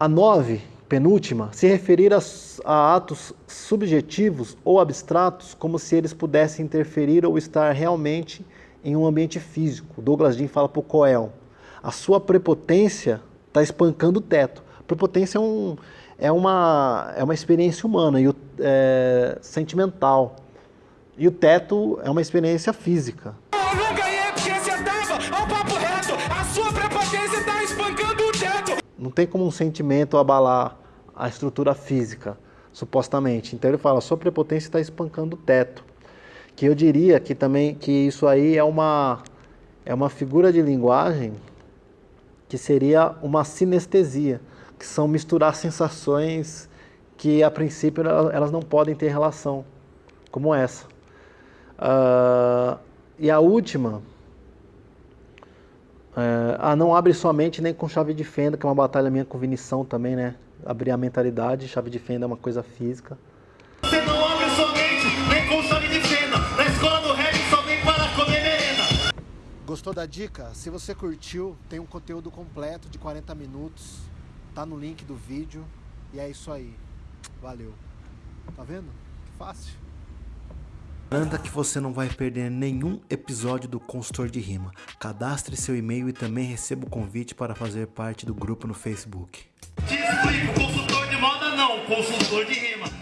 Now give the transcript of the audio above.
A 9, penúltima, se referir a, a atos subjetivos ou abstratos como se eles pudessem interferir ou estar realmente em um ambiente físico. Douglas Dean fala para o Coel, a sua prepotência está espancando o teto. Prepotência é, um, é, uma, é uma experiência humana e o, é, sentimental. E o teto é uma experiência física. Eu não ganhei porque você tava ao papo reto. A sua prepotência está espancando. Não tem como um sentimento abalar a estrutura física, supostamente. Então ele fala, sua prepotência está espancando o teto. Que eu diria que também que isso aí é uma, é uma figura de linguagem que seria uma sinestesia, que são misturar sensações que a princípio elas não podem ter relação, como essa. Uh, e a última, uh, ah, não abre somente nem com chave de fenda, que é uma batalha minha com Vinição também, né? Abrir a mentalidade, chave de fenda é uma coisa física. Você não abre somente nem com chave de fenda, na escola do rap só vem para comer merenda. Gostou da dica? Se você curtiu, tem um conteúdo completo de 40 minutos, tá no link do vídeo, e é isso aí. Valeu. Tá vendo? Que fácil. Garanta que você não vai perder nenhum episódio do Consultor de Rima. Cadastre seu e-mail e também receba o convite para fazer parte do grupo no Facebook. Te explico, consultor de moda não, consultor de rima.